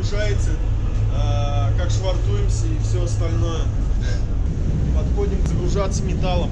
инструкции, э, как швартуемся и все остальное. Подходим загружаться металлом.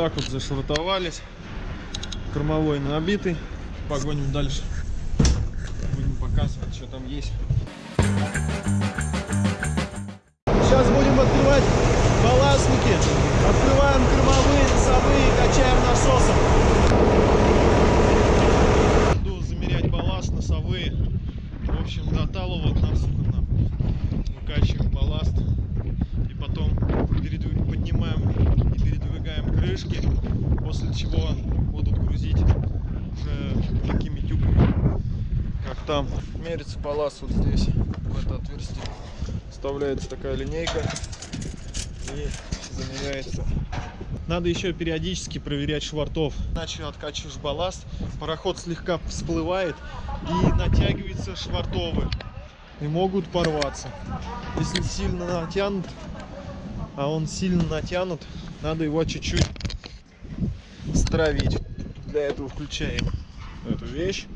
Так вот зашвартовались. Кормовой набитый. Погоним дальше. Будем показывать, что там есть. Сейчас будем открывать балластники. Открываем кормовые, носовые, качаем насосом. Буду замерять балласт, носовые. В общем, до талого насухо выкачиваем балласт. И потом передвиг- поднимаем и передвигаем крышки. После чего будут грузить уже такими тюками, как там. Мерится балласт вот здесь, в это отверстие. Вставляется такая линейка и замеряется. Надо еще периодически проверять швартов. Иначе откачиваешь балласт, пароход слегка всплывает и натягивается швартовы. И могут порваться. Если сильно натянут, а он сильно натянут, надо его чуть-чуть стравить. Для этого включаем эту вещь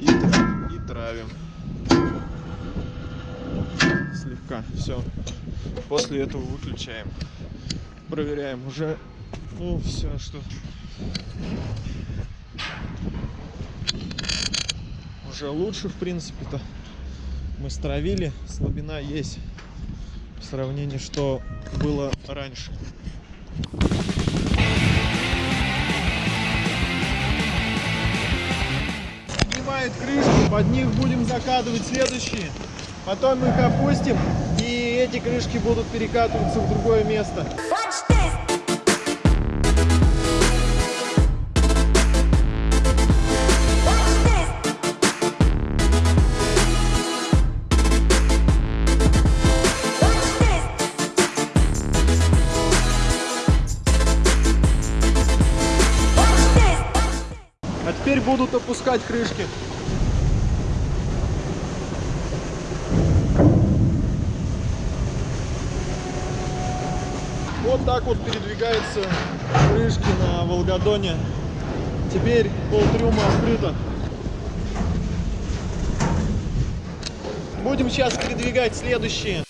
и, и травим. Слегка. Все. После этого выключаем. Проверяем уже. Ну, все, что уже лучше, в принципе-то. Мы стравили, слабина есть в сравнении, что было раньше. Поднимает крышки, под них будем закатывать следующие. Потом мы их опустим, и эти крышки будут перекатываться в другое место. А теперь будут опускать крышки. Вот так вот передвигаются крышки на Волгодоне. Теперь полтрюма открыто. Будем сейчас передвигать следующие.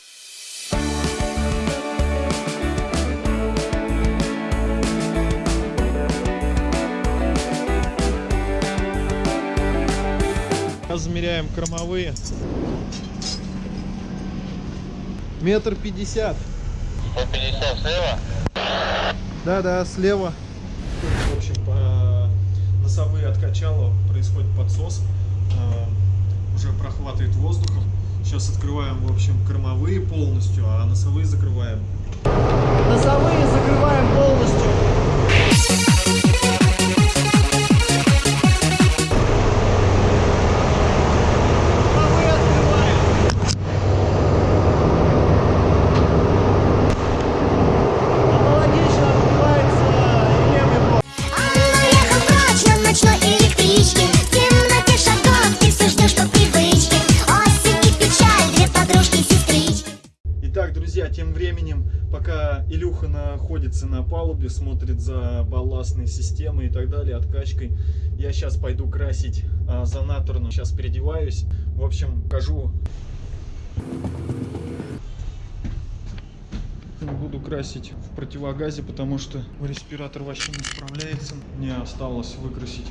Сейчас замеряем кормовые. Метр пятьдесят. 150 слева. Да, да, слева. В общем, по носовые откачала происходит подсос. э, Уже прохватывает воздухом. Сейчас открываем, в общем, кормовые полностью, а носовые закрываем. Носовые закрываем полностью. Илюха находится на палубе, смотрит за балластной системой и так далее, откачкой, я сейчас пойду красить а, зонаторную. Сейчас переодеваюсь. В общем, покажу. Буду красить в противогазе, потому что респиратор вообще не справляется. Мне осталось выкрасить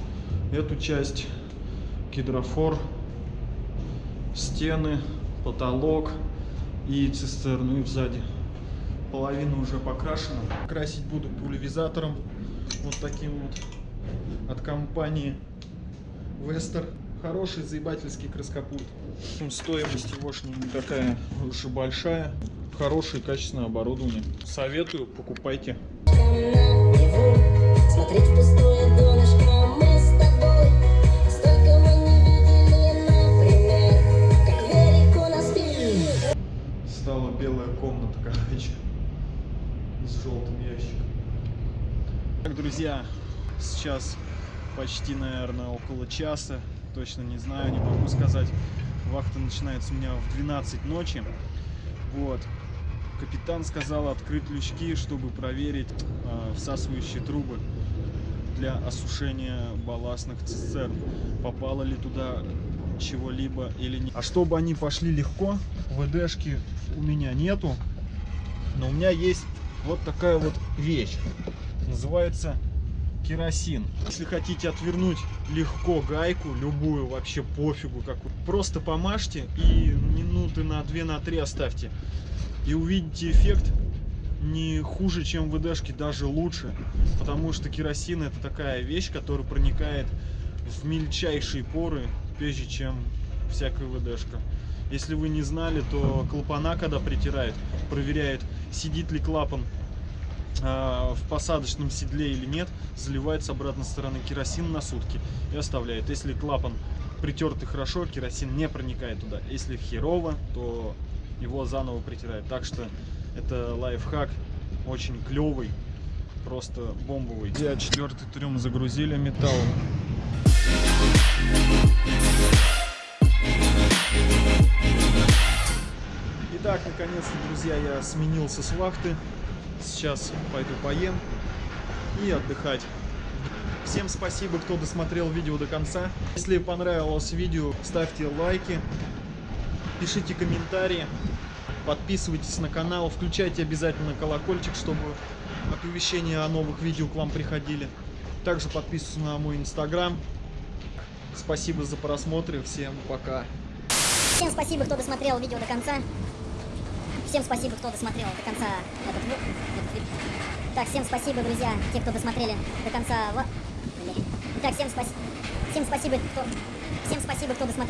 эту часть, гидрофор, стены, потолок и цистерну и сзади. Половина уже покрашена. Красить буду пульверизатором вот таким вот от компании Вестер. Хороший заебательский краскопульт. Стоимость его не такая уж и большая. Хорошее качественное оборудование. Советую, покупайте. Сейчас почти, наверное, около часа. Точно не знаю, не могу сказать. Вахта начинается у меня в 12 ночи. Вот. Капитан сказал открыть лючки, чтобы проверить э, всасывающие трубы для осушения балластных цистерн. Попало ли туда чего-либо или нет. А чтобы они пошли легко, ВДшки у меня нету. Но у меня есть вот такая вот вещь. Называется керосин. Если хотите отвернуть легко гайку, любую, вообще пофигу какую, просто помажьте и минуты на 2 на 3 оставьте. И увидите эффект не хуже, чем в ВДшке, даже лучше. Потому что керосин это такая вещь, которая проникает в мельчайшие поры, прежде чем всякая ВДшка. Если вы не знали, то клапана, когда притирает, проверяет, сидит ли клапан в посадочном седле или нет, заливает с обратной стороны керосин на сутки и оставляет. Если клапан притертый хорошо, керосин не проникает туда. Если херово, то его заново притирает. Так что это лайфхак очень клевый, просто бомбовый. Я четвертый трюм загрузили металлом. Итак, наконец-то, друзья, я сменился с вахты. Сейчас пойду поем и отдыхать. Всем спасибо, кто досмотрел видео до конца. Если понравилось видео, ставьте лайки, пишите комментарии, подписывайтесь на канал, включайте обязательно колокольчик, чтобы оповещения о новых видео к вам приходили. Также подписывайтесь на мой инстаграм. Спасибо за просмотр, всем пока. Всем спасибо, кто досмотрел видео до конца. Всем спасибо, кто досмотрел до конца этот, Так, всем спасибо, друзья, те, кто досмотрели до конца. Итак, всем спасибо. Всем спасибо, кто. Всем спасибо, кто досмотрел.